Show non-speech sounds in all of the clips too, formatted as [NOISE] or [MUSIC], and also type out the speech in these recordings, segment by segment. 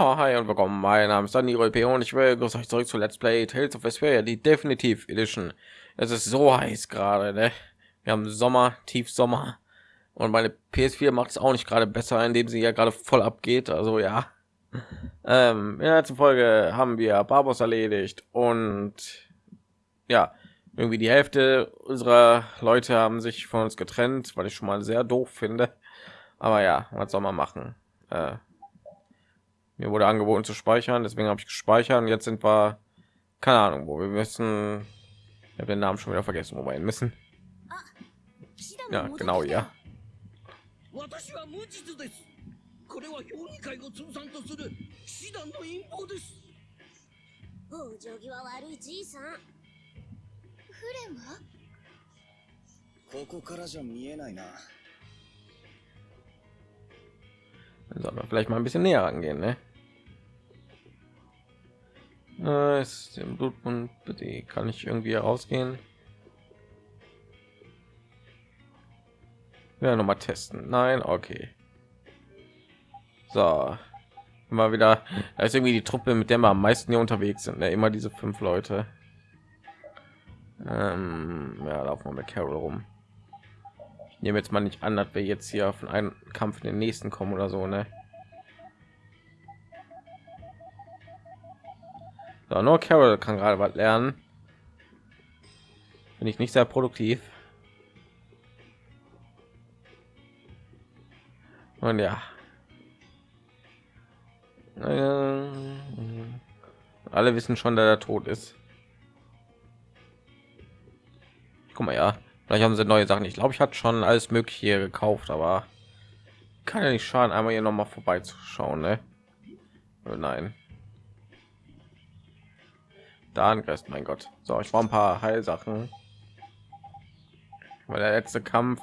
Ja, hi und willkommen. Mein Name ist Dani P. und ich will euch zurück zu Let's Play Tales of Vesperia, die Definitiv Edition. Es ist so heiß gerade, ne? Wir haben Sommer, Tiefsommer und meine PS4 macht es auch nicht gerade besser, indem sie ja gerade voll abgeht. Also ja. Ähm, in der letzten Folge haben wir Barbos erledigt und ja, irgendwie die Hälfte unserer Leute haben sich von uns getrennt, weil ich schon mal sehr doof finde. Aber ja, was soll man machen? Äh, mir wurde angeboten zu speichern, deswegen habe ich gespeichert. Und jetzt sind wir, keine Ahnung, wo wir müssen. Ich habe den Namen schon wieder vergessen, wo wir hin müssen. Ja, genau, ja. 私は無実です。これは評議会を通算とする騎士団の陰謀です。お行儀は悪いじいさん。フレンはここからじゃ見えないな。Sollen wir vielleicht mal ein bisschen näher rangehen, ne? Äh, ist im Blutmund bitte kann ich irgendwie rausgehen? Ja, noch mal testen. Nein, okay. So, mal wieder. Da ist irgendwie die Truppe, mit der wir am meisten hier unterwegs sind. Ne? Immer diese fünf Leute. Ähm, ja, laufen wir mit Carol rum. Ich nehme jetzt mal nicht an, dass wir jetzt hier von einem Kampf in den nächsten kommen oder so, ne? So, nur Carol kann gerade was lernen. Bin ich nicht sehr produktiv. Und ja, alle wissen schon, dass er tot ist. Guck mal, ja, vielleicht haben sie neue Sachen. Ich glaube, ich hatte schon alles Mögliche hier gekauft, aber kann ja nicht schaden, einmal hier noch mal vorbeizuschauen, ne? Oh nein. Da angreift, mein Gott. So, ich war ein paar Heilsachen, weil der letzte Kampf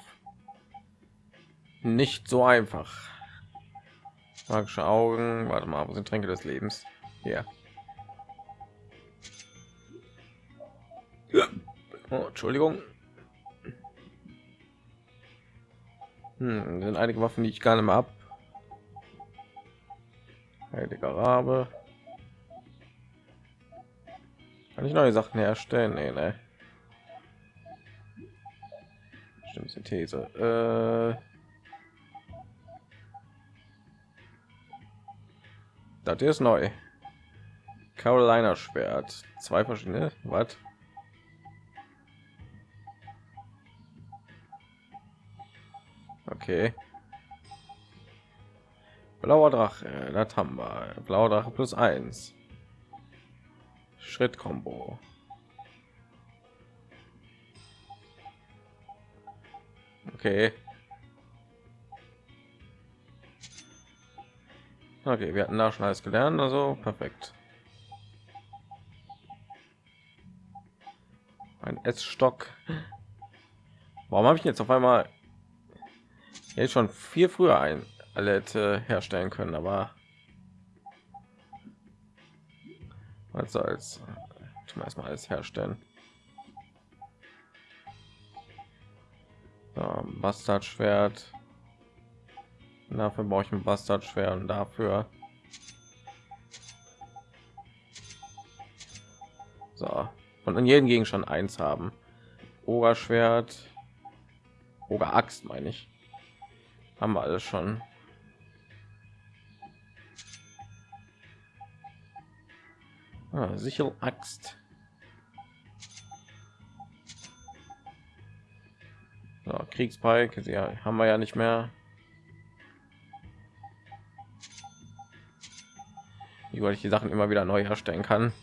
nicht so einfach. Magische Augen. Warte mal, wo sind Tränke des Lebens? Hier. Oh, Entschuldigung. Hm, sind einige Waffen, die ich gar nicht mehr ab. Heiliger Rabe. Kann ich neue Sachen herstellen? Nee, ne. Stimmt, Synthese. Äh Das ist neu. Carolina Schwert. Zwei verschiedene. Was? Okay. Blauer Drache. Das haben wir. Blauer Drache plus eins. Schritt Combo. Okay. Okay, wir hatten da schon alles gelernt, also perfekt. Ein S-Stock. Warum habe ich jetzt auf einmal jetzt schon viel früher ein alle herstellen können, aber was soll's. Tun wir erstmal alles herstellen. So, Bastardschwert. Dafür brauche ich ein Bastardschwert und dafür. So, und an jedem Gegenstand eins haben. Ogerschwert, Oger Axt meine ich. Haben wir alles schon. Ah, sicher Axt. So, Kriegspike, ja, haben wir ja nicht mehr. wie ich die Sachen immer wieder neu herstellen kann.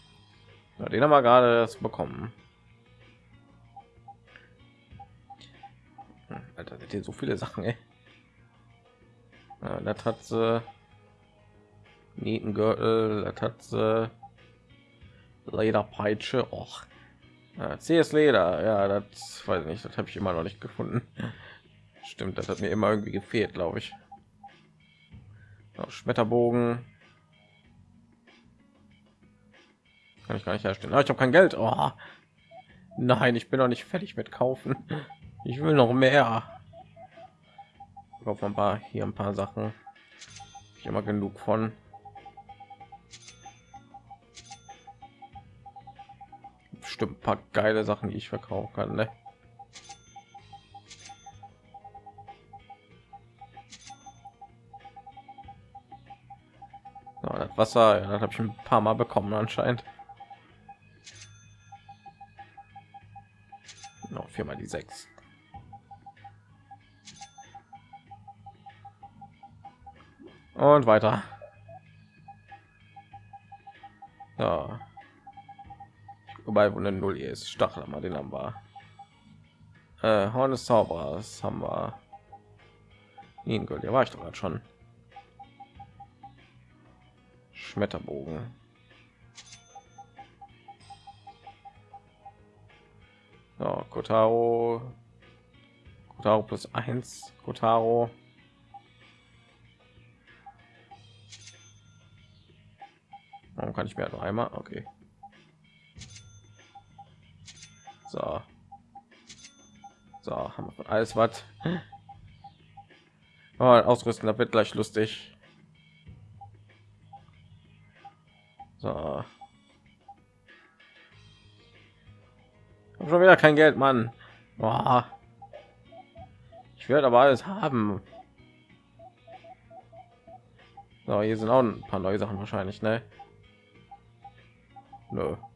Ja, den haben wir gerade bekommen. Hm, Alter, sind hier so viele Sachen, ey. Ja, das hat sie Nietengürtel, das hat sie Lederpeitsche. Och. CS Leder, ja, das weiß ich nicht, das habe ich immer noch nicht gefunden. Stimmt, das hat mir immer irgendwie gefehlt, glaube ich. Schmetterbogen, kann ich gar nicht herstellen. Ah, ich habe kein Geld. Oh. Nein, ich bin noch nicht fertig mit kaufen. Ich will noch mehr. Auf ein paar hier ein paar Sachen. Ich immer genug von. Bestimmt ein paar geile Sachen, die ich verkaufen kann. Ne? So, das Wasser, ja, das habe ich ein paar Mal bekommen anscheinend. Noch viermal die sechs. Und weiter. Ja. Wobei, wo eine Null ist. Stachel mal den haben wir. Äh, Horn des Zauberers haben wir. Ingol, der war ich doch gerade schon. Schmetterbogen. So, Kotaro. Kotaro plus eins. Kotaro. Warum kann ich mir noch einmal? Okay. So. So, haben wir alles was. Oh, ausrüsten, da wird gleich lustig. So. Hab schon wieder kein Geld, Mann. Boah. Ich werde aber alles haben. So, hier sind auch ein paar neue Sachen wahrscheinlich, ne? Nö. Ja,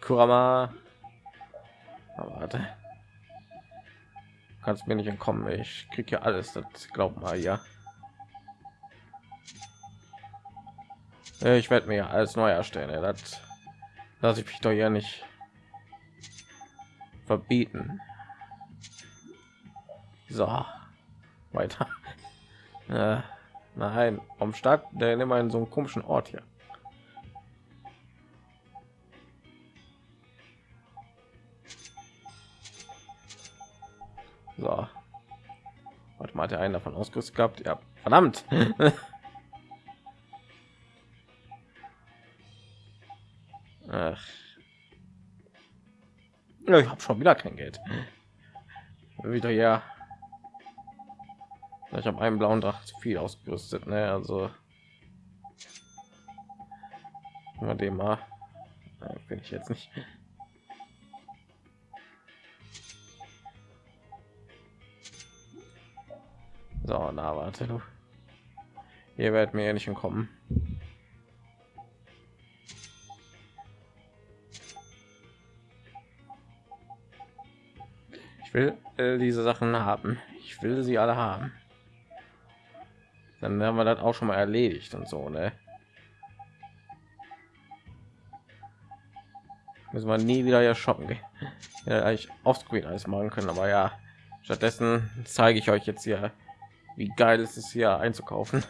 Kurama. Aber warte. Kannst mir nicht entkommen. Ich krieg ja alles. Das glaub mal ja. Ich werde mir alles neu erstellen. Ja, das lasse ich mich doch ja nicht verbieten. So, weiter. [LAUGHS] Äh. Nein, vom Stadt, der immer in so einem komischen Ort hier. So. Warte mal, hat der einen davon ausgerüstet gehabt? Ja, verdammt. [LAUGHS] Ach. Ja, ich habe schon wieder kein Geld. Wieder ja ich habe einen blauen Dracht zu viel ausgerüstet, ne? Also mal dem mal bin ich jetzt nicht. So, na warte du. Ihr werdet mir ja nicht entkommen. Ich will äh, diese Sachen haben. Ich will sie alle haben dann haben wir das auch schon mal erledigt und so ne müssen wir nie wieder ja shoppen gehen ja, eigentlich offscreen alles machen können aber ja stattdessen zeige ich euch jetzt hier wie geil ist es hier einzukaufen?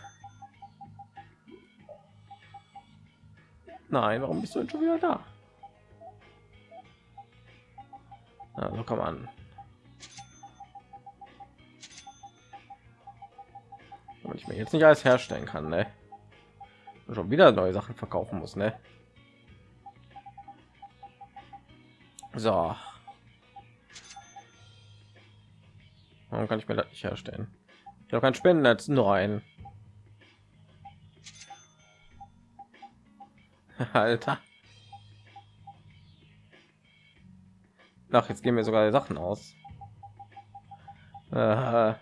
Nein warum bist du schon wieder da? Also komm an. Und ich mir jetzt nicht alles herstellen kann ne? Schon wieder neue sachen verkaufen muss ne? so. Warum kann ich mir das nicht herstellen ich habe kein spendennetz nur ein [LAUGHS] alter Ach, jetzt gehen mir sogar Sachen aus. Äh,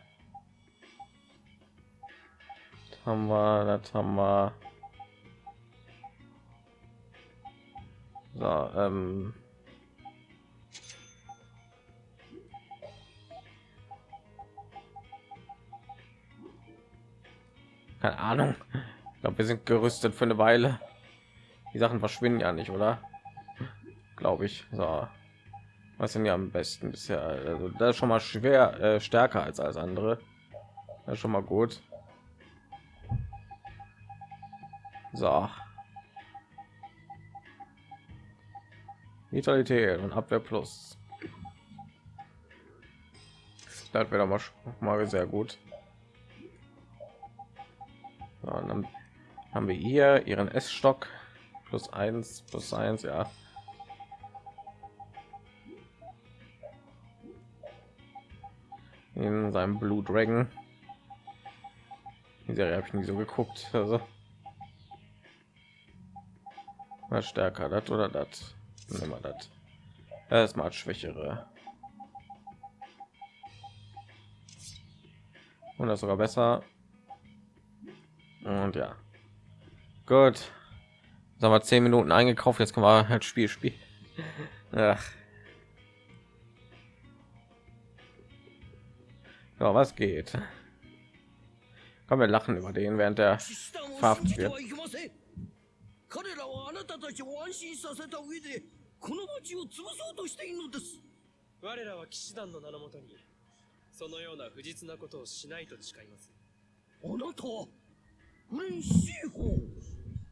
haben wir, das haben wir. So, ähm. Keine Ahnung. Ich glaube, wir sind gerüstet für eine Weile. Die Sachen verschwinden ja nicht, oder? Glaube ich. So. Was sind ja am besten bisher? Also, das ist schon mal schwer äh, stärker als alles andere. Das ist schon mal gut. So. Vitalität und Abwehr plus. Das wäre mal, mal sehr gut. So, dann haben wir hier ihren S-Stock plus eins plus eins ja. In seinem Blue Dragon. Die Serie habe ich nie so geguckt. Also. Was stärker, das oder das? Nehmen wir das. Erstmal schwächere. Und das sogar besser. Und ja. Gut. Sagen wir zehn Minuten eingekauft, jetzt können wir halt Spiel spielen. Ach. Ja, was geht? Komm, wir lachen über den, während der verhaftet wird. 彼らはあなたたちを安心させた上でこの町を潰そうとしているのです我らは騎士団の名のもとにそのような不実なことをしないと誓いますあなたは フレンシーホ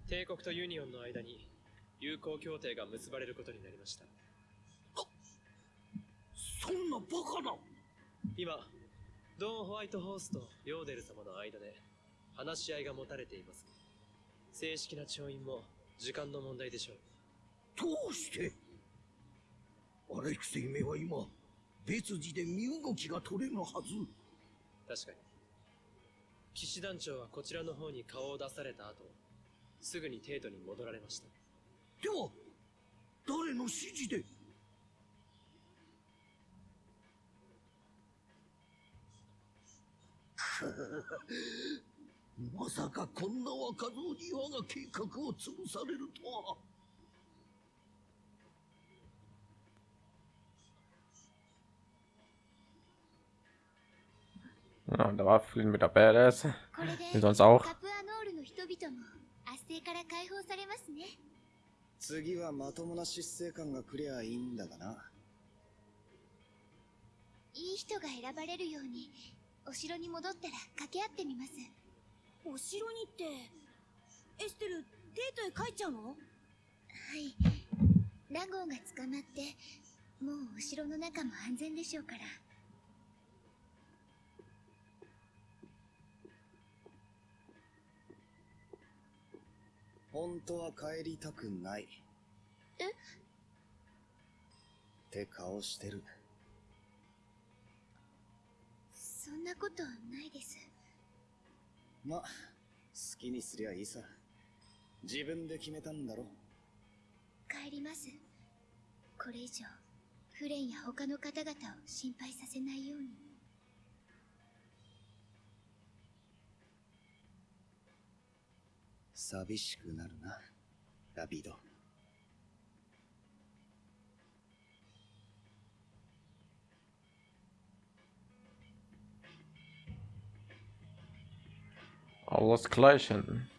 帝国とユニオンの間に友好協定が結ばれることになりました。そんなバカな。今ドン・ホワイトホースとヨーデル様の間で話し合いが持たれています。正式な調印も時間の問題でしょう。どうして？アレクセイめは今別次で身動きが取れぬはず。確かに騎士団長はこちらの方に顔を出された後すぐに帝都に戻られましたでは誰の指示で？[LAUGHS] まさかこんな若造に我が計画を潰されるとは。Ja, da war viel mit der Badass. Wie sonst auch. 次はまともな執政官が来りゃいいんだがな。いい人が選ばれるように、お城に戻ったら掛け合ってみます。お城にってエステルデートへ帰っちゃうの？はいラゴーが捕まってもうお城の中も安全でしょうから本当は帰りたくないえ？って顔してるそんなことないですま、好きにすりゃいいさ。自分で決めたんだろ。帰ります。これ以上、フレンや他の方々を心配させないように。寂しくなるな、ラビド。Ausgleichen.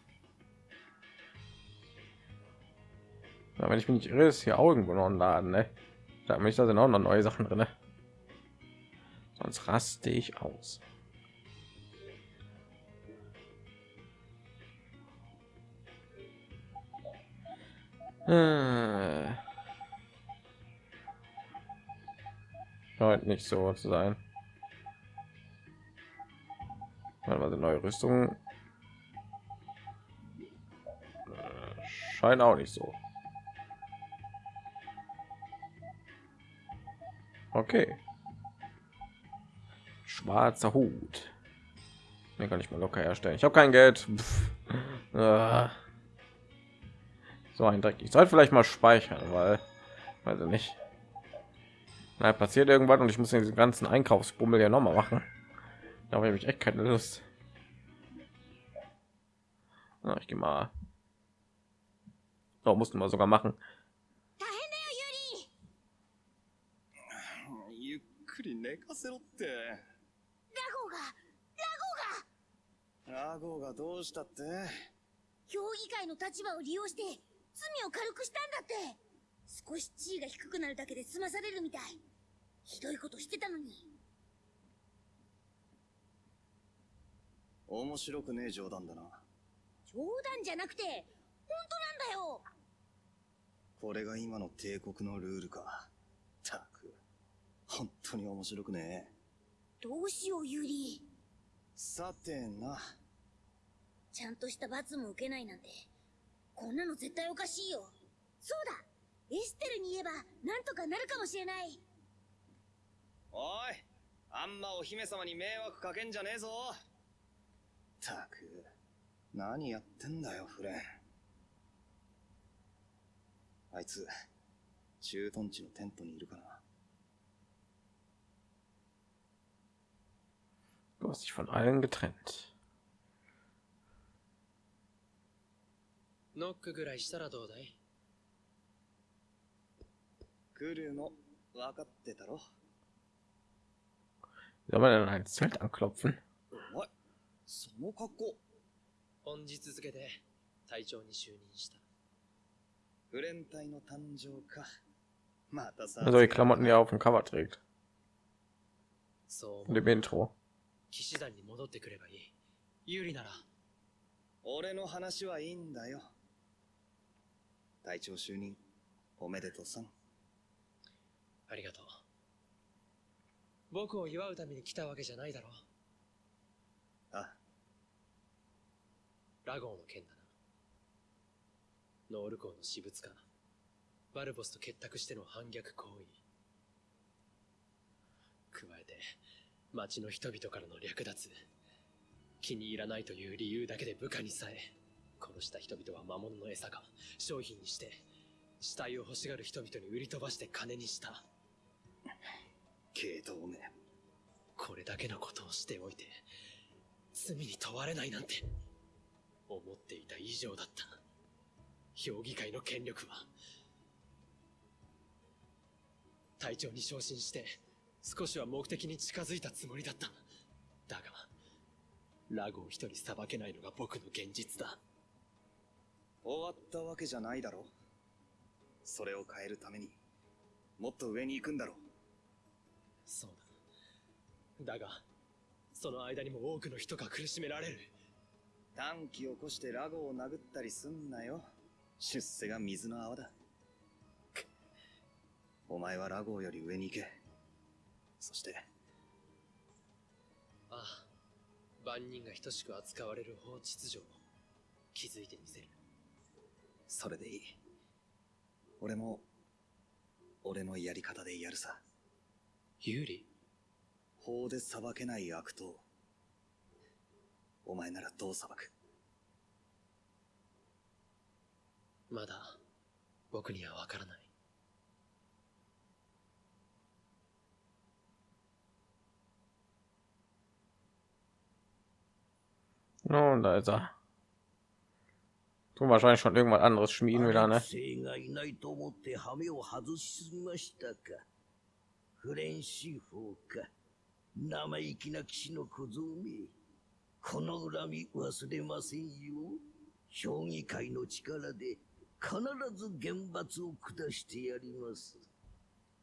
Ja, wenn ich mich nicht irre, ist hier Augen genommen laden, ne? Da mich da sind auch noch neue Sachen drin. Ne? Sonst raste ich aus. Äh. Scheint nicht so zu sein. Also neue Rüstung scheint auch nicht so. Okay. Schwarzer Hut. Den kann ich mal locker herstellen. Ich habe kein Geld. Ah. So ein Dreck. Ich sollte vielleicht mal speichern, weil, weiß ich nicht. Na, passiert irgendwas und ich muss den ganzen Einkaufsbummel ja noch mal machen. Da habe ich echt keine Lust. Na, ich gehe mal Doch, mussten wir sogar machen. 罪を軽くしたんだって。少し地位が低くなるだけで済まされるみたい。ひどいことしてたのに。面白くねえ冗談だな。冗談じゃなくて、本当なんだよ。これが今の帝国のルールか。たく、本当に面白くねどうしよう、ユリ。さてな。ちゃんとした罰も受けないなんて、こんなの絶対おかしいよ。そうだエステルに言えば、なんとかなるかもしれない。おいあんまお姫様に迷惑かけんじゃねえぞたく、何やってんだよ、フレン。あいつ、駐屯地のテントにいるかな。Du hast dich von allen getrennt. ノックぐらいしたらどうだい？来るの、分かってたろ。Soll man denn ein Zelt anklopfen? お前、その格好。本日付で隊長に就任した。フレン隊の誕生か。またさ。Also die Klamotten, die er auf dem Cover trägt. そう Und 思う im Intro. 騎士団に戻ってくればいい。有利なら、俺の話はいいんだよ。隊長就任、おめでとうさん。ありがとう。僕を祝うために来たわけじゃないだろう。あ、ラゴーの件だな。ノール港の私物化。バルボスと結託しての反逆行為。加えて、町の人々からの略奪。気に入らないという理由だけで部下にさえ、殺した人々は魔物の餌か、商品にして、死体を欲しがる人々に売り飛ばして金にした。けどおめえ、これだけのことをしておいて、罪に問われないなんて、思っていた以上だった。評議会の権力は、隊長に昇進して、少しは目的に近づいたつもりだった。だが、ラゴを一人裁けないのが僕の現実だ。終わったわけじゃないだろ。それを変えるために、もっと上に行くんだろ。そうだ。だが、その間にも多くの人が苦しめられる。短気を起こしてラゴを殴ったりすんなよ。出世が水の泡だ。お前はラゴより上に行け。そして、ああ、万人が等しく扱われる法秩序を築いてみせる。それでいい。俺も、俺のやり方でやるさ。有利？法で裁けない悪党。お前ならどう裁く？まだ僕にはわからない。No, da ist er. Tun wahrscheinlich schon irgendwas anderes schmieden wieder, ne? 生がいないと思って羽目を外しすぎましたか。フレンシーフォーか。生意気な騎士の小僧め。この恨み忘れませんよ。評議会の力で必ず厳罰を下してやります。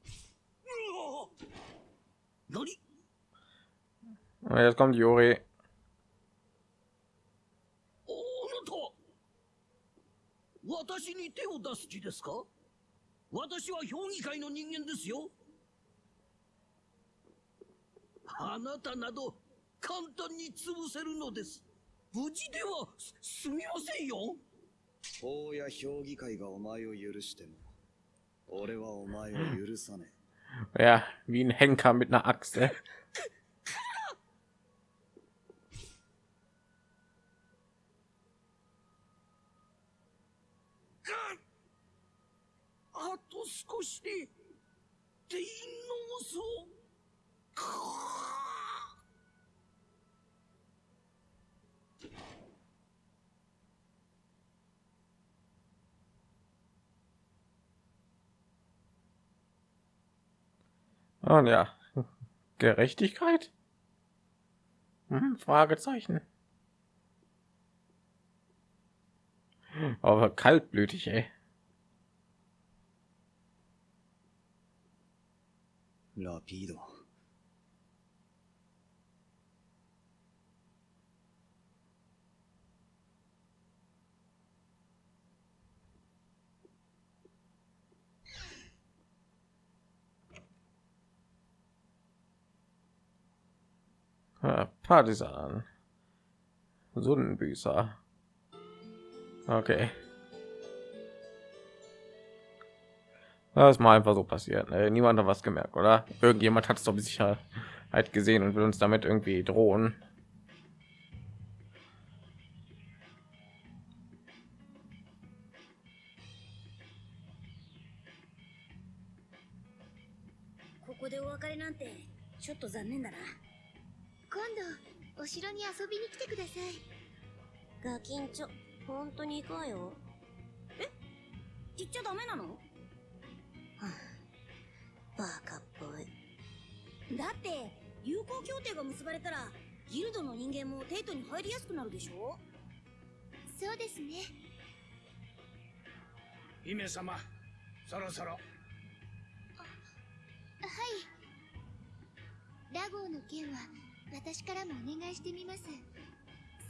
うわ何 Und jetzt kommt Juri. あなたは私に手を出す気ですか？私は評議会の人間ですよ。あなたなど簡単に潰せるのです。無事ではすすみませんよ。法や評議会がお前を許しても、俺はお前を許さね Ja, wie ein Henker mit einer Axt, ey. あと少しでデイノースをかあ Und ja, Gerechtigkeit? Hm, Fragezeichen. Aber kaltblütig, ey. え。ラピード。Ja, Partisan. Sonnenbüßer. Okay. Das ist mal einfach so passiert. Ne? Niemand hat was gemerkt, oder? Irgendjemand hat es doch mit Sicherheit gesehen und will uns damit irgendwie drohen. Gakin バカっぽい。だって友好協定が結ばれたらギルドの人間もテイトに入りやすくなるでしょ？そうですね。姫様そろそろ。はい。ラゴーの件は私からもお願いしてみます。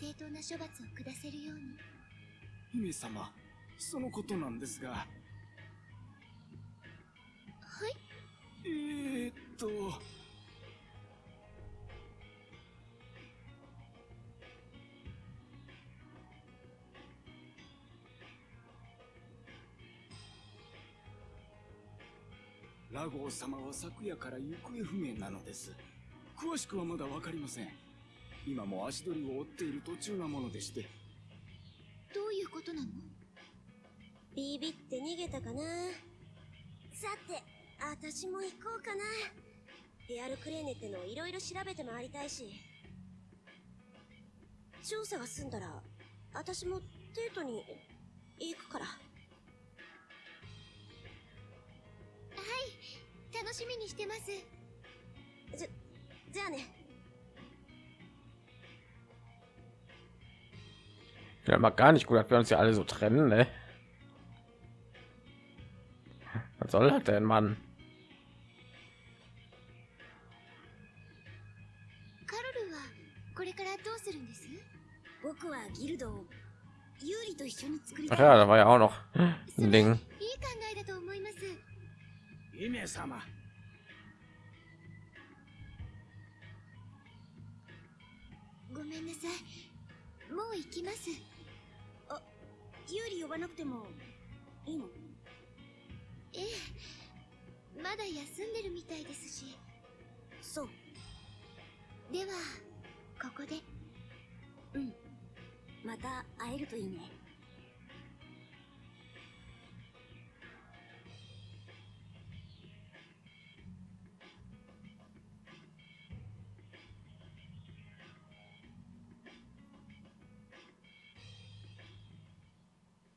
正当な処罰を下せるように。姫様そのことなんですがえー、っと。ラゴー様は昨夜から行方不明なのです。詳しくはまだわかりません。今も足取りを追っている途中なものでして。どういうことなの？ビビって逃げたかな。さて私も行こうかな。エアルクレーネってのをいろいろ調べて回りたいし。調査が済んだら私もデートに行くから。楽しみにしてます。じゃじゃあね。Ja, mal gar nicht gut, dass wir uns ja alle so trennen, ne? Was soll das denn, Mann? れからどうするんです？僕はギルドをユーリと一緒に作り Ach たい。Ja, da war ja auch noch そ ein れいい Ding. 考えだと思います。姫様。ごめんなさい。もう行きます。ユーリ呼ばなくてもいいの？ええ。まだ休んでるみたいですし。そう。ではここで。うん。また会えるといいね。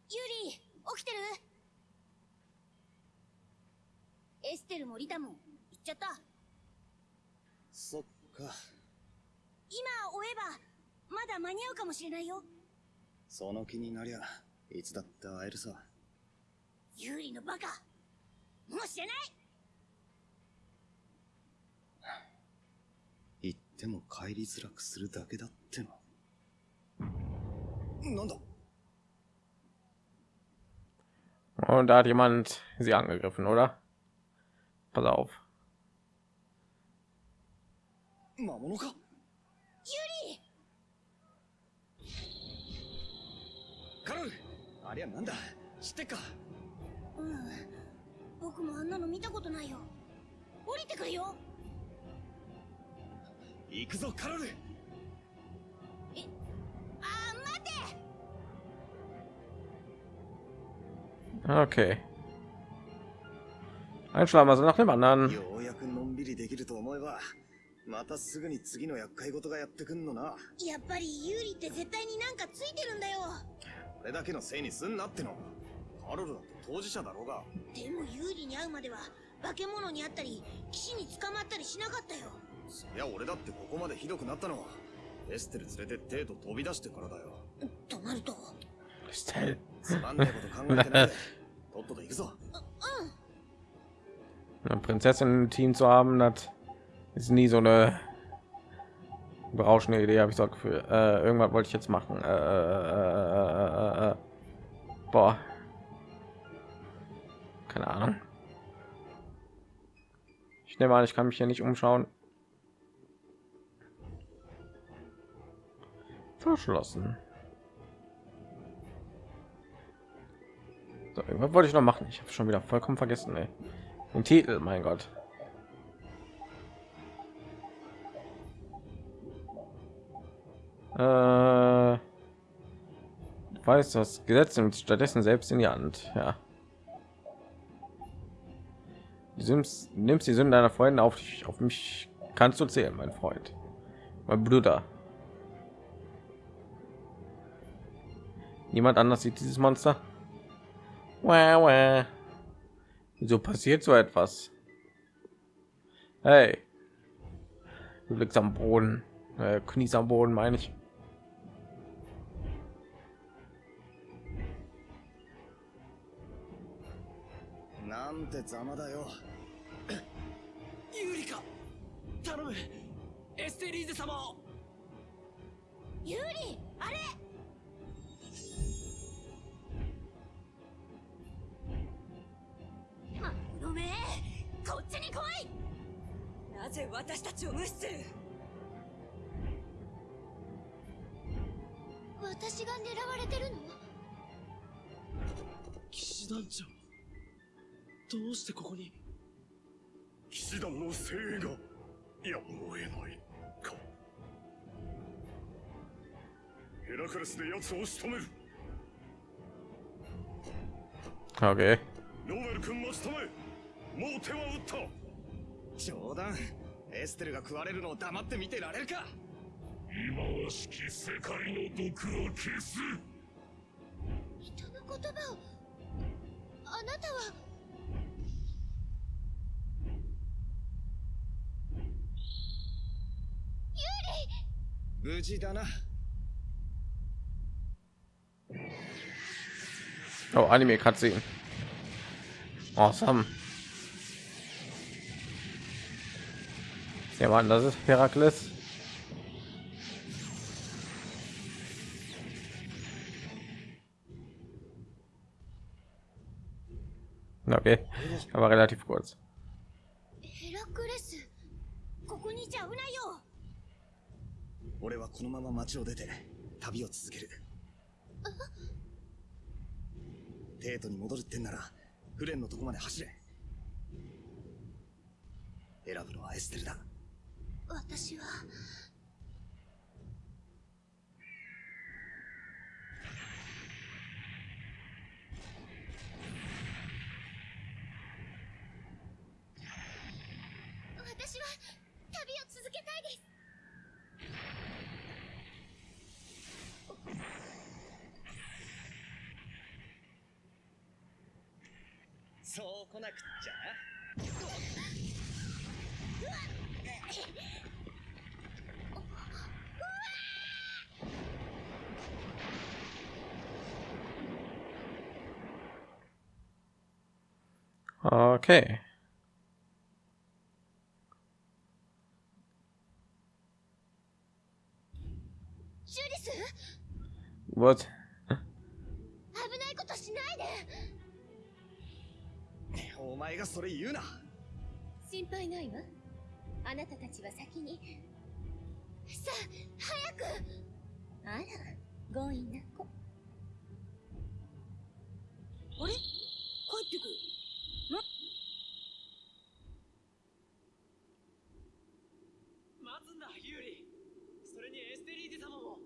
ユーリ起きてる？エステルもリタも行っちゃった。そっか。今追えばまだ間に合うかもしれないよ。その気になりゃいつだって会えるさ。ユーリのバカ。もう知らない。言っても帰りづらくするだけだっての。なんだ？Und da hat jemand sie angegriffen, oder? Pass auf. 魔物か？カロルありゃなんだ？知ってっか？うん。僕もあんなの見たことないよ。降りてくるよ！行くぞカロルあー待て！Okay. Ein Schlamassel nach dem anderen. ようやくのんびりできると思えばまたすぐに次の厄介事がやってくんのな。やっぱりユーリって絶対になんかついてるんだよ。これだけのせいにすんなっての。カロルだって当事者だろうが。でもユーリに会うまでは化け物に会ったり騎士に捕まったりしなかったよ。そりゃ俺だってここまでひどくなったの。はエステル連れてデート飛び出してからだよ。となると。Stell. つまんねえこと考えてないで。とっとと行くぞ Eine Prinzessin im Team zu haben, das ist nie so eine berauschende Idee, habe ich das Gefühl. Äh, irgendwas wollte ich jetzt machen. Äh, äh, äh, äh, äh. Boah. Keine Ahnung. Ich nehme an, ich kann mich hier nicht umschauen. Verschlossen. So, irgendwas wollte ich noch machen. Ich habe schon wieder vollkommen vergessen. Ey. Den Titel, mein Gott. Äh, weiß das Gesetz nimmt stattdessen selbst in die Hand. Ja. Du nimmst die Sünden deiner Freunde auf dich, auf mich kannst du zählen, mein Freund, mein Bruder. Niemand anders sieht dieses Monster. Wah, wah. Wieso passiert so etwas? Hey, du liegst am Boden, äh, kniest am Boden, meine ich. Yurika, 頼む、エステリーズ様を。ユーリ、あれ。めこっちに来い。なぜ私たちを無視する？私が狙われてるの？騎士団長どうしてここに？騎士団の精鋭がやむを得ないか。ヘラクレスで奴を仕留める。Okay. ロメル君待ちたまえもう手は打った。冗談。エステルが食われるのを黙って見てられるか。忌まわしき世界の毒を消す。人の言葉をあなたは。無事だな。Oh, Anime Cutscene. Awesome. Ja, Mann, das ist Herakles. Okay, aber relativ kurz. ヘラクレスここにいちゃ危ないよ。俺はこのまま町を出て旅を続ける。テートに戻るってんならフレンのとこまで走れ。選ぶのはエステルだ私は。私は旅を続けたいです。そう来なくっちゃリス What? 危ないことしないでお前がそれ言うな心配ないわあなたたちは先にさあ早くあら強引な子あれ帰ってくる待つんだユーリ。それにエステリーゼ様も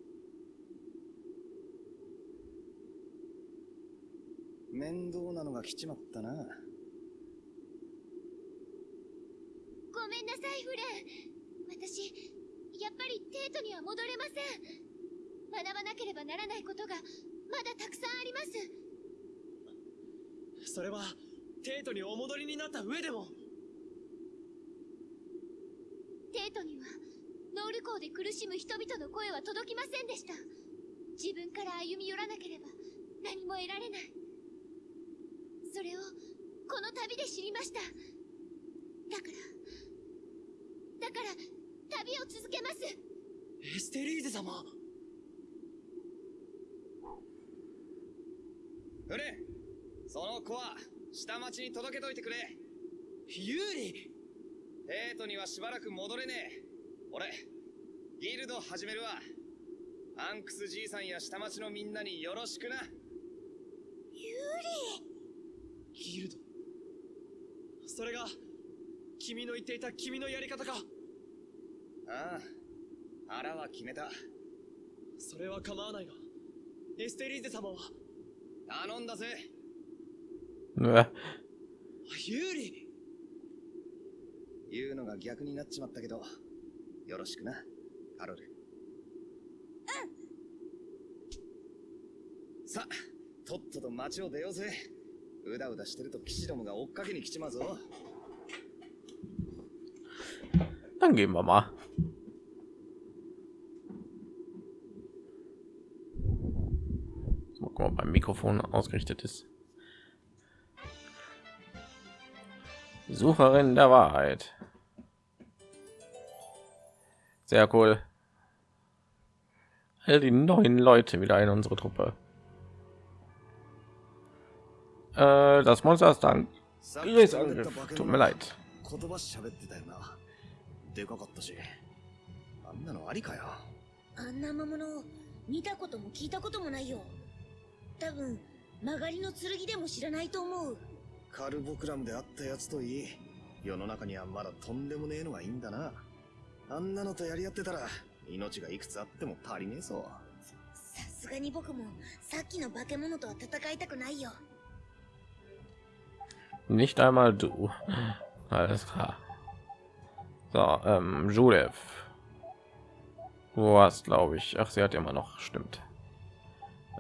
面倒なのが来ちまったな。ごめんなさいフレン。私やっぱりテートには戻れません。学ばなければならないことがまだたくさんあります。それはテートにお戻りになった上でも。テートにはノール港で苦しむ人々の声は届きませんでした。自分から歩み寄らなければ何も得られない。それをこの旅で知りました。だからだから旅を続けます。エステリーゼ様。フレンその子は下町に届けといてくれ。ユーリ。帝都にはしばらく戻れねえ。俺ギルド始めるわ。ハンクスじいさんや下町のみんなによろしくな。ギルド？それが君の言っていた君のやり方か。ああ腹は決めた。それは構わないがエステリーゼ様は。頼んだぜ Äh, ユーリ言うのが逆になっちまったけど、よろしくな、カロル。さあ、とっとと街を出ようぜ。うだうだしてると騎士どもが追っかけに来ちまうぞ。Dann gehen wir mal. Mal gucken, ob mein Mikrofon ausgerichtet ist. Sucherin der Wahrheit. Sehr cool. All die neuen Leute wieder in unsere Truppe. Äh, das Monster ist dann. さっ Angriff. Tut mir leid. 言葉喋ってたよな。でかかったし。あんなのありかよ。あんな魔物見たことも聞いたこともないよ多分曲がりの剣でも知らないと思う カルボクラムであったやつといい。世の中にはまだとんでもねえのがいいんだな。あんなのとやり合ってたら、命がいくつあっても足りねえぞ。さすがに僕もさっきの化け物とは戦いたくないよ Nicht einmal du. Alles klar. So, ähm, Julev. Du hast, glaube ich. Ach, sie hat immer noch. Stimmt.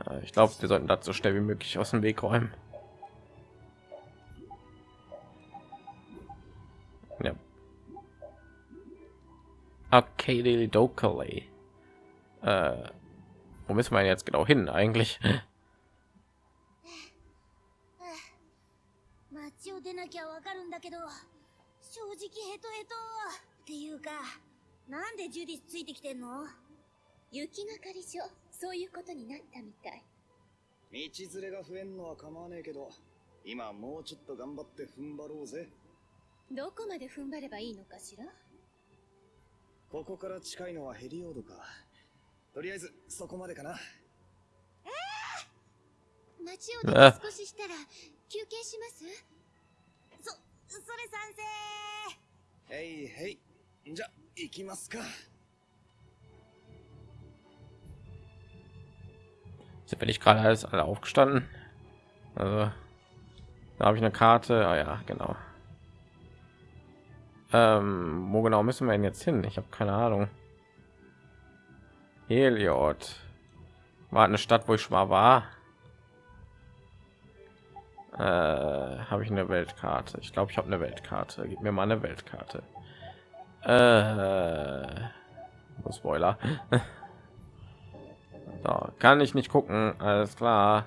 Äh, ich glaube, wir sollten das so schnell wie möglich aus dem Weg räumen. Arcade Dokali. Äh, wo müssen wir jetzt genau hin eigentlich? 街を出なきゃわかるんだけど正直ヘトヘトっていうかなんでジュディスついてきてんの雪係所そういうことになったみたい道連れが増えんのは構わねえけど、今はもうちょっと頑張って踏ん張ろうぜ。どこまで踏ん張ればいいのかしらここから近いのはヘリオードか。とりあえず、そこまでかな。街を少ししたら休憩しますそそれ賛成へいへい。じゃ、行きますか。Sind wir nicht gerade alles alle aufgestanden? Also, da habe ich eine Karte. Ah ja, genau. Ähm, wo genau müssen wir denn jetzt hin? Ich habe keine Ahnung. Heliod. War eine Stadt, wo ich schon mal war. Äh, habe ich eine Weltkarte? Ich glaube, ich habe eine Weltkarte. Gib mir mal eine Weltkarte. Äh, Spoiler. [LAUGHS] So, kann ich nicht gucken. Alles klar.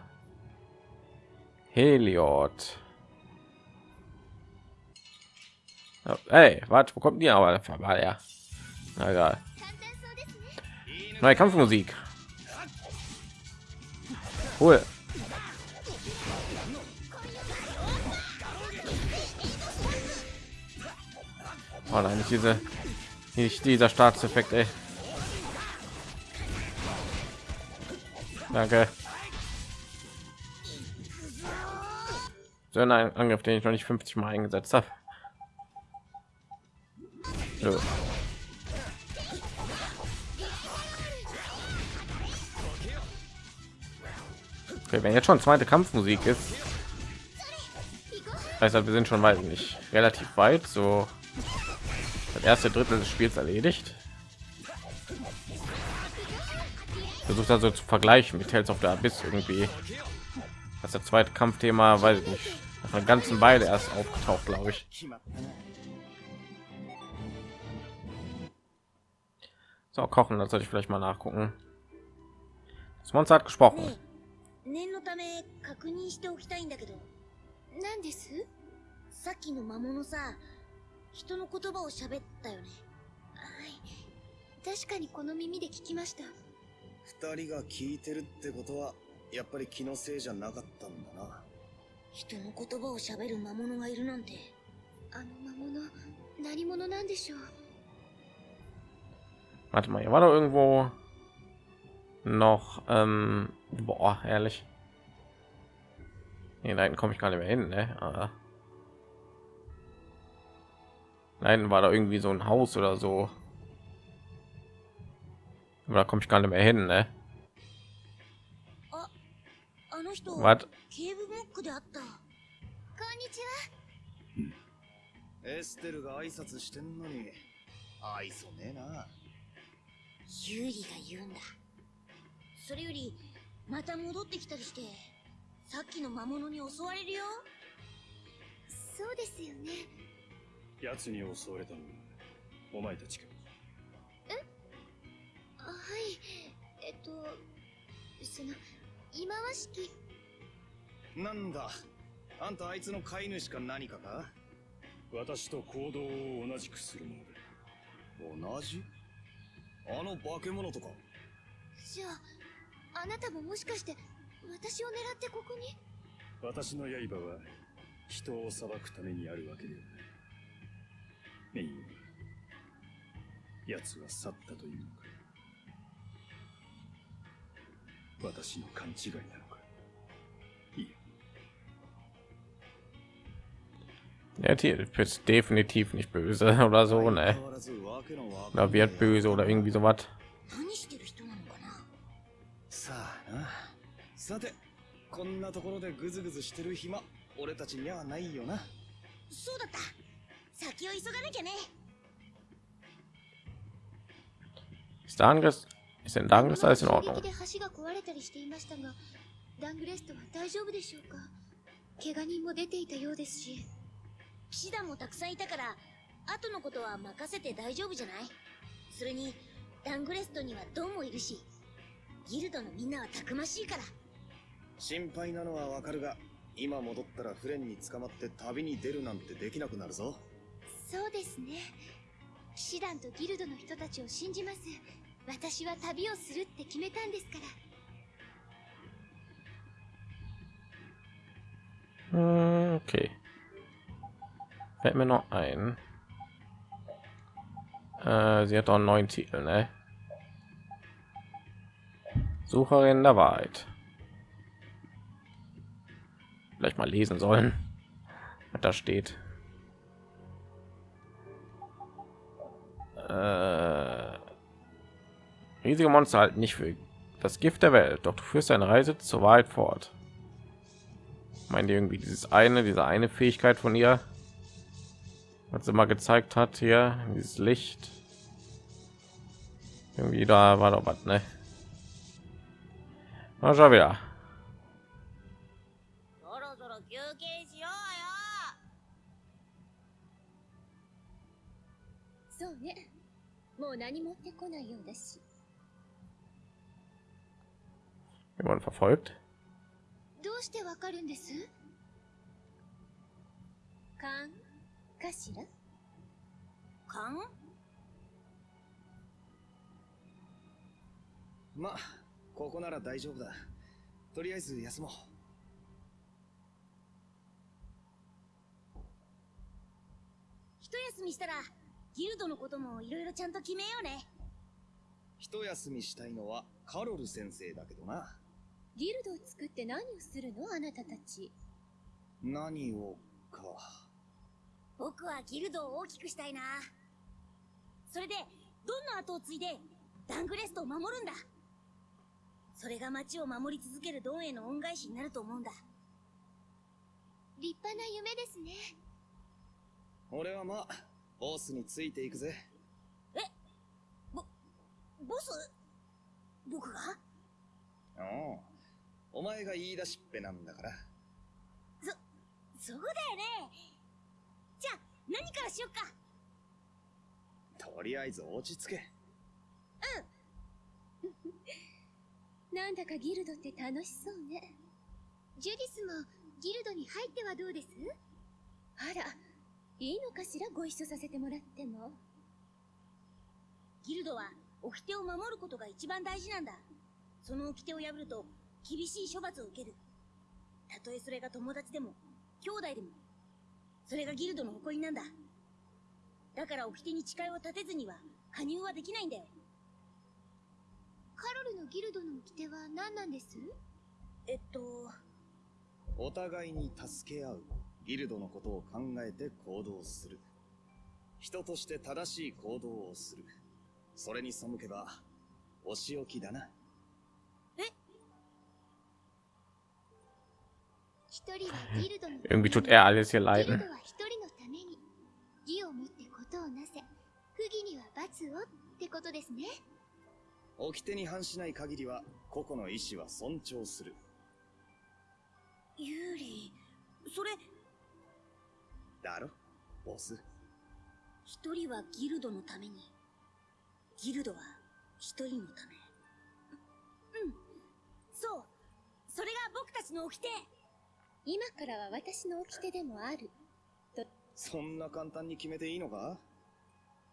Heliod. Hey, warte, wo kommt ihr aber? War er. Na egal. Neue Kampfmusik. Cool. Oh nein, nicht diese, nicht dieser Staatseffekt, ey. Danke. So ein Angriff, den ich noch nicht 50 Mal eingesetzt habe. Okay, wenn jetzt schon zweite Kampfmusik ist, heißt halt, wir sind schon ich nicht relativ weit. So das erste Drittel des Spiels erledigt. Versucht also zu vergleichen mit Tales of the Abyss irgendwie. Das zweite Kampfthema, weiß ich nicht, nach einer ganzen Weile erst aufgetaucht, glaube ich. So kochen, das sollte ich vielleicht mal nachgucken. Das Monster hat gesprochen. 念のため確認しておきたいんだけど。何です？さっきの魔物さ。人の言葉を喋ったよね。はい。確かにこの耳で聞きました。二人が聞いてるってことは、やっぱり気のせいじゃなかったんだな。人の言葉を喋る魔物がいるなんて。あの魔物何者なんでしょう？Warte mal, hier war doch irgendwo noch, ähm, boah, ehrlich. Nee, da hinten komme ich gar nicht mehr hin, ne? Ah. Da hinten war da irgendwie so ein Haus oder so. Aber da komme ich gar nicht mehr hin, ne? あの人 Was? ケーブモックであったこんにちは エステルが挨拶してんのに、愛想ねえな。 ユーリが言うんだ。それよりまた戻ってきたりしてさっきの魔物に襲われるよ。そうですよね。奴に襲われたのはお前たちか。あはい。えっとその忌まわしき。なんだ？あんたあいつの飼い主か何かか？私と行動を同じくするものだ同じ？あの化け物とか。じゃああなたももしかして私を狙ってここに？私の刃は人を裁くためにあるわけではない。メイン奴は去ったというのか。私の勘違いな Der Typ ist definitiv nicht böse [LAUGHS] oder so, ne? 変わらずわけのわかん Oder ねえ wird böse oder irgendwie かなさてこんなところでグズグズしてる暇俺たちにはないよなそうだった先を急がなきゃね Ist der Angriff, ist der Angriff alles in 衝 Ordnung? ダングレストは大丈夫でしょうか怪我人も出ていたようですし騎士団もたくさんいたから後のことは任せて大丈夫じゃない？それにダングレストにはドンもいるしギルドのみんなはたくましいから。心配なのはわかるが今戻ったらフレンに捕まって旅に出るなんてできなくなるぞ。そうですね。騎士団とギルドの人たちを信じます。私は旅をするって決めたんですから。Hm, Okay. Fällt mir noch ein. Äh, sie hat auch einen neuen Titel, ne? Sucherin der Wahrheit. Vielleicht mal lesen sollen, was da steht. Äh, riesige Monster halten nicht für das Gift der Welt, doch du führst eine Reise zur Wahrheit fort. Meint ihr irgendwie dieses eine, diese eine Fähigkeit von ihr, was sie mal gezeigt hat hier, dieses Licht. Irgendwie da war doch was, ne? Mal schon wieder. そろそろ休憩しよそうねもう何もってこないようだし Jemand verfolgt? どうしてわかるんです勘かしら？うよ勘まあここなら大丈夫だ。とりあえず休もう。一休みしたらギルドのこともいろいろちゃんと決めようね。一休みしたいのはカロル先生だけどな。ギルドを作って何をするの？あなたたち。何をか僕はギルドを大きくしたいな。それでどんな後を継いでダングレストを守るんだ。それが町を守り続けるドンへの恩返しになると思うんだ。立派な夢ですね。俺はまあボスについていくぜ。ボス？僕が？おうお前が言い出しっぺなんだから。そうだよね何からしよっか？とりあえず落ち着け。なんだかギルドって楽しそうね。ジュディスもギルドに入ってはどうです？あらいいのかしらご一緒させてもらっても。ギルドは掟を守ることが一番大事なんだ。その掟を破ると厳しい処罰を受ける。たとえそれが友達でも兄弟でもそれがギルドの誇りなんだ。だから掟に誓いを立てずには加入はできないんだよ。カロルのギルドの掟は何なんです？えっとお互いに助け合うギルドのことを考えて行動する。人として正しい行動をする。それに背けばお仕置きだな Irgendwie tut er alles hier leiden. Yuri, それ。だろ？ボス。一人はギルドのために。ギルドは一人のため。うん。そう。それが僕たちの掟。今からは私の掟でもある。そんな簡単に決めていいのか？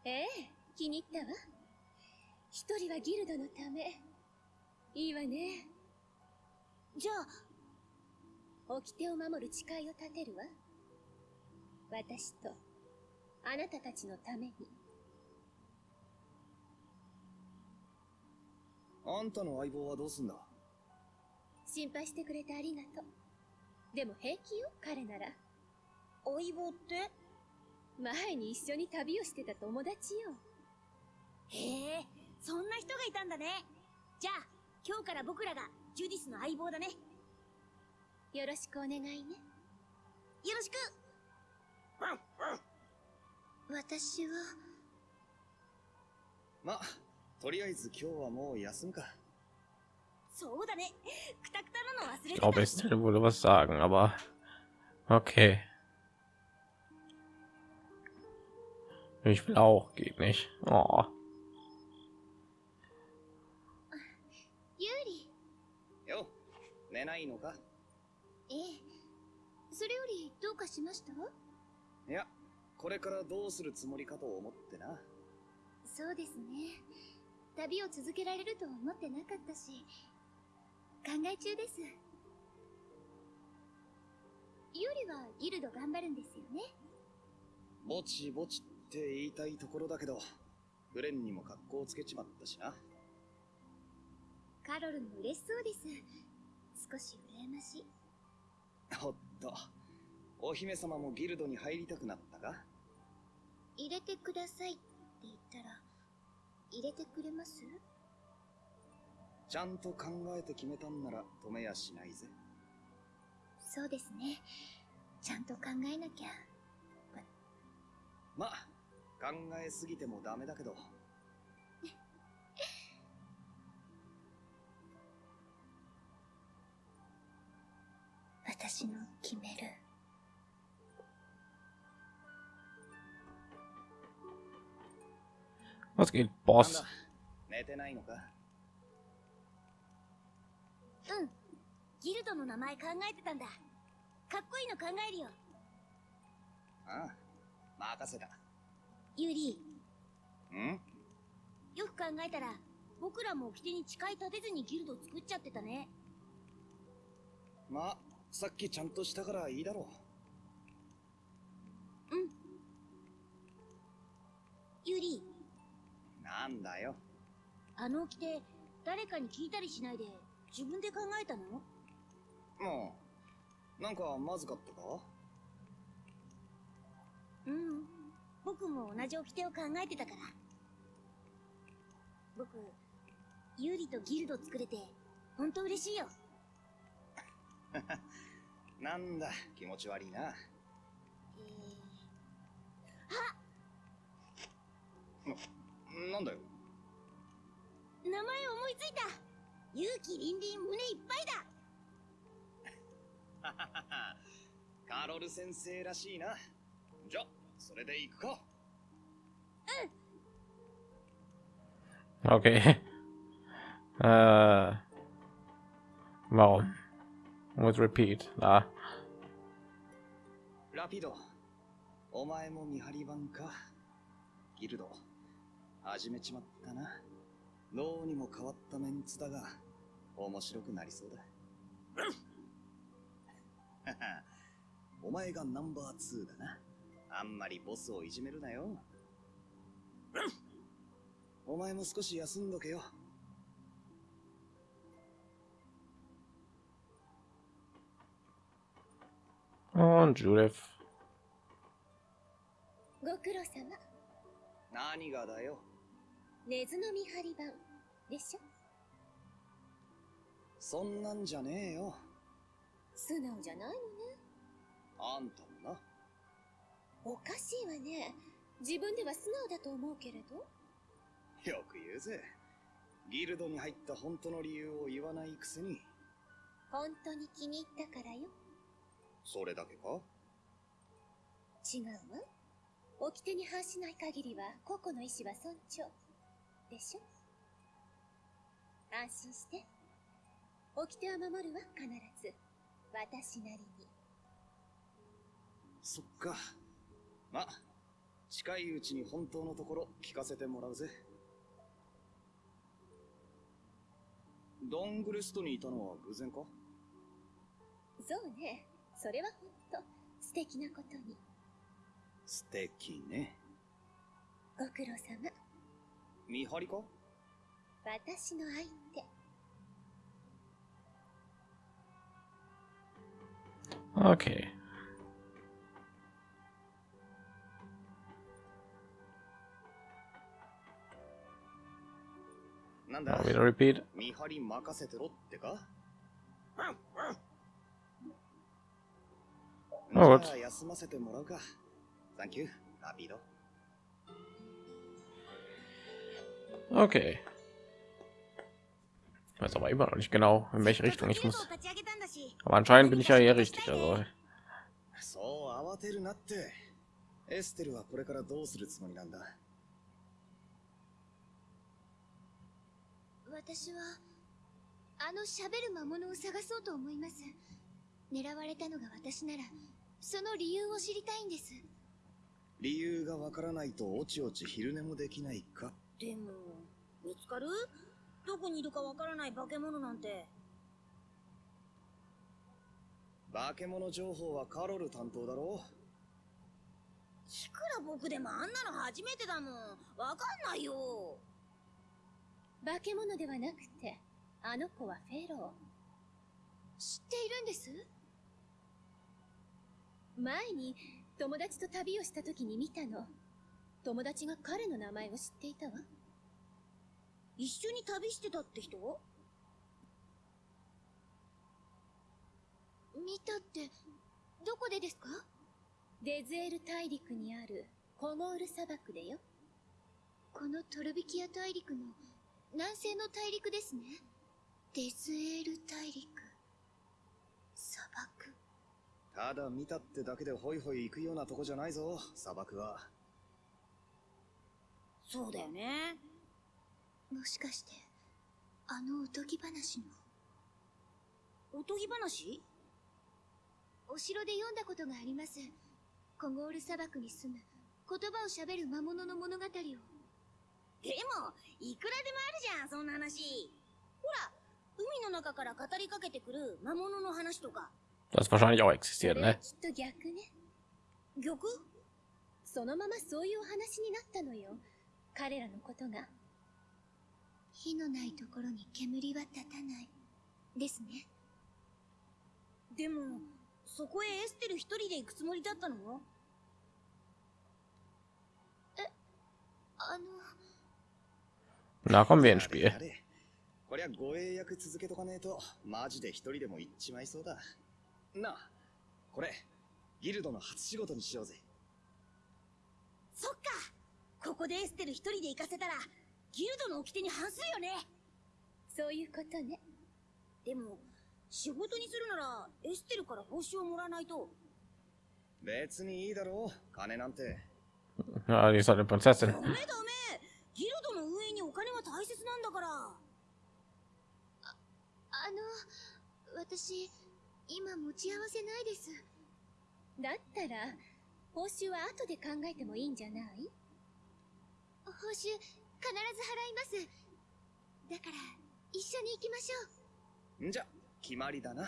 ええ、気に入ったわ。一人はギルドのため。いいわね。じゃあ掟を守る誓いを立てるわ。私と、あなたたちのために。あんたの相棒はどうすんだ？心配してくれてありがとう。でも平気よ、彼なら。相棒って？前に一緒に旅をしてた友達よ。へえそんな人がいたんだねじゃあ今日から僕らがジュディスの相棒だねよろしくお願いね。よろしく私は、まとりあえず今日はもう休むか Ich て glaube, Estelle würde was sagen, aber okay. Ich will auch, geht nicht. Oh. ユーリ。よ寝ないのか？ええ。それよりどうかしました？いやこれからどうするつもりかと思ってなそうですね。旅を続けられると思ってなかったし、考え中です。ユーリはギルド頑張るんですよね。ぼちぼちって言いたいところだけどグレンにも格好をつけちまったしなカロルも嬉しそうです。少し羨ましい。おっとお姫様もギルドに入りたくなったか？入れてくださいって言ったら、入れてくれます？ちゃんと考えて決めたんなら止めやしないぜそうですね。ちゃんと考えなきゃ。ま考えすぎてもダメだけど [LAUGHS] 私の決める。Was geht, なん Boss? だ？寝てないのか？うん。ギルドの名前考えてたんだ。かっこいいの考えるよ。ああ任せた。ユーリん？よく考えたら僕らも掟に誓い立てずにギルド作っちゃってたね。まあさっきちゃんとしたからいいだろう。ん。ユーリうなんだよ。あの掟誰かに聞いたりしないで自分で考えたの？もうなんかまずかったか？うん。僕も同じ掟を考えてたから。僕ユーリとギルド作れて本当嬉しいよ。[LAUGHS] なんだ気持ち悪いな。えー、なんだよ。名前思いついた勇気凛々胸いっぱいだ [LAUGHS] カロル先生らしいなじゃそれで行くか Okay. Äh. Warum? With repeat. ラピドお前も見張り番かギルド始めちまったな脳にも変わったメンツだが面白くなりそうだ。[LAUGHS] お前がナンバー2だな。あんまりボスをいじめるなよ。お前も少し休んどけよ。Und Judith. ご苦労様。何がだよ根津の見張り番でしょ？そんなんじゃねえよ素直じゃないのね。あんたもなおかしいわね。自分では素直だと思うけれど。よく言うぜ。ギルドに入った本当の理由を言わないくせに、本当に気に入ったからよ。それだけか？違うわ。掟に反しない限りは個々の意志は尊重。でしょ？安心して。掟は守るわ、必ず。私なりに。そっか。ま、近いうちに本当のところ聞かせてもらうぜ。ドングレストにいたのは偶然か？そうね。それは本当素敵なことに。素敵ね。ご苦労様。見張りか？私の相手。Okay. なんだ？Now we repeat. 見張り任せてろってか？Oh, じゃあ休 Okay. Ich weiß aber immer noch nicht genau, in welche Richtung ich muss. Aber anscheinend bin ich ja hier richtig. Also そう慌てるなって。エステルはこれからどうするつもりなんだ私は、あの喋る魔物を探そうと思います。狙われたのが私なら、その理由を知りたいんです。理由がわからないとおちおち昼寝もできないかでも見つかる？どこにいるかわからない化け物なんて化け物情報はカロル担当だろいくら僕でもあんなの初めてだもんわかんないよ化け物ではなくて、あの子はフェロー。知っているんです？前に友達と旅をした時に見たの。友達が彼の名前を知っていたわ。一緒に旅してたって人？見たって、どこでですか？デズエル大陸にあるコモール砂漠でよ。このトルビキア大陸の南西の大陸ですね。デズエル大陸。砂漠。ただ見たってだけでホイホイ行くようなとこじゃないぞ砂漠はそうだよねもしかして、あのおとぎ話の？おとぎ話？お城で読んだことがあります。コゴール砂漠に住む言葉を喋る魔物の物語を。でもいくらでもあるじゃんそんな話ほら海の中から語りかけてくる魔物の話とか das wahrscheinlich auch そ existiert, ne? きっと逆ね。玉そのままそういうお話になったのよ。彼らのことが。火のないところに煙は立たない。ですね。でもそこへエステル一人で行くつもりだったの？あの、Na, kommen こりゃ護衛役続けとかねえとマジで一人でも行っちまいそうだ。なあこれギルドの初仕事にしようぜ。そっか。ここでエステル一人で行かせたらギルドの掟に反するよね。そういうことね。でも仕事にするならエステルから報酬をもらわないと。別にいいだろう金なんて。Ja, die メダメ。ギルドの運営にお金は大切なんだから。あの、私、今持ち合わせないです。だったら、報酬は後で考えてもいいんじゃない？報酬、必ず払います。だから、一緒に行きましょんじゃ決まりだなう。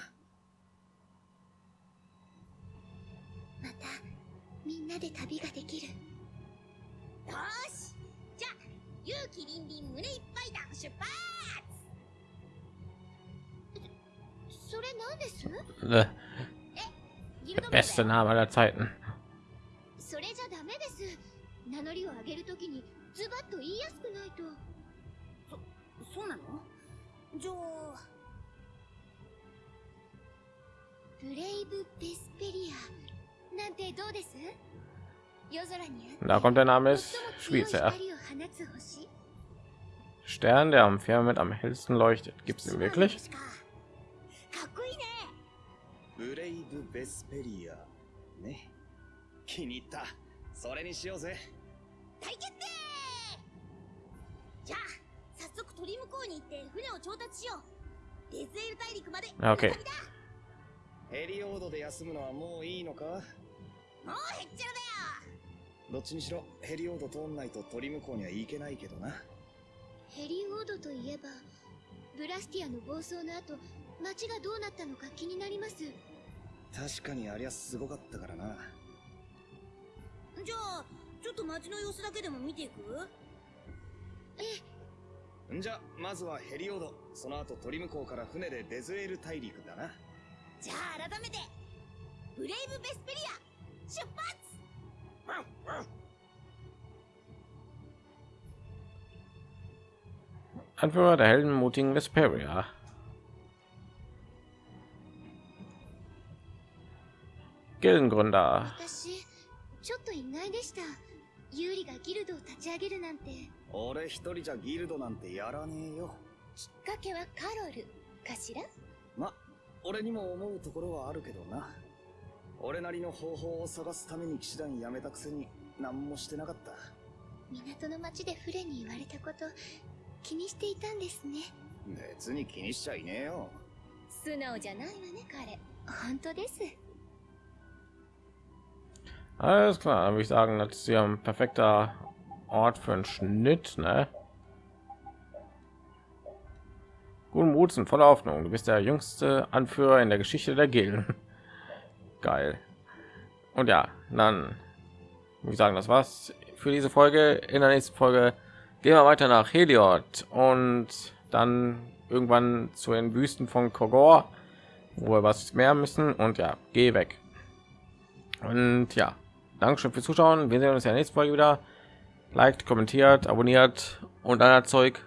また、みんなで旅ができる。よしじゃあ勇気凛々胸いっぱいだ出発それ何です？名 beste Name aller Zeiten. それじゃダメです。名乗りを上げるときに、ズバッと言いやすくないと。そうなの？じゃあブレイブ・ベスペリアなんてどうです？夜空にあって Da kommt der Name 最 ist も強い Schweizer. 光を放つ星 Stern, der am Firmament am hellsten leuchtet. Gibt es den wirklich? かかっこいいねブレイブ・ベスペリア。ね。気に入った。それにしようぜ。大決定じゃあ早速鳥向こうに行って船を調達しよう。デズエル大陸まで。あ OK 船旅だヘリオードで休むのはもういいのか？もうへっちゃらだどっちにしろヘリオード通んないと鳥向こうには行けないけどな。ヘリオードといえばブラスティアの暴走の後街がどうなったのか気になります。確かにありゃすごかったからな。よじゃあちょっと街の様子だけでも見ていく？んじゃ、まずはヘリオード。その後鳥向こうから船でデズエル大陸だな。じゃあ改めてブレイブ・ベスペリア出発 Anführer der heldenmutigen Vesperia. Gildengründer. 私ユーリがギルドを立ち上げるなんて俺一人じゃギルドなんてやらねえよ。きっかけはカロルかしら？ま、俺にも思うところはあるけどな。俺なりの方法を探すために騎士団辞めたくせに何もしてなかった。港の町でフレに言われたこと気にしていたんですね別に気にしちゃいねえよ。素直じゃないわね彼本当です Alles klar, würde ich sagen, das ist ja ein perfekter Ort für einen Schnitt, ne? Guten Mut und voller Hoffnung. Du bist der jüngste Anführer in der Geschichte der Gilden. [LAUGHS] Geil. Und ja, dann würde ich sagen, das war's für diese Folge. In der nächsten Folge gehen wir weiter nach Heliod und dann irgendwann zu den Wüsten von Kogor, wo wir was mehr müssen. Und ja, geh weg. Und ja, Dankeschön fürs Zuschauen. Wir sehen uns ja nächste Folge wieder. Liked, kommentiert, abonniert und anderer Zeug.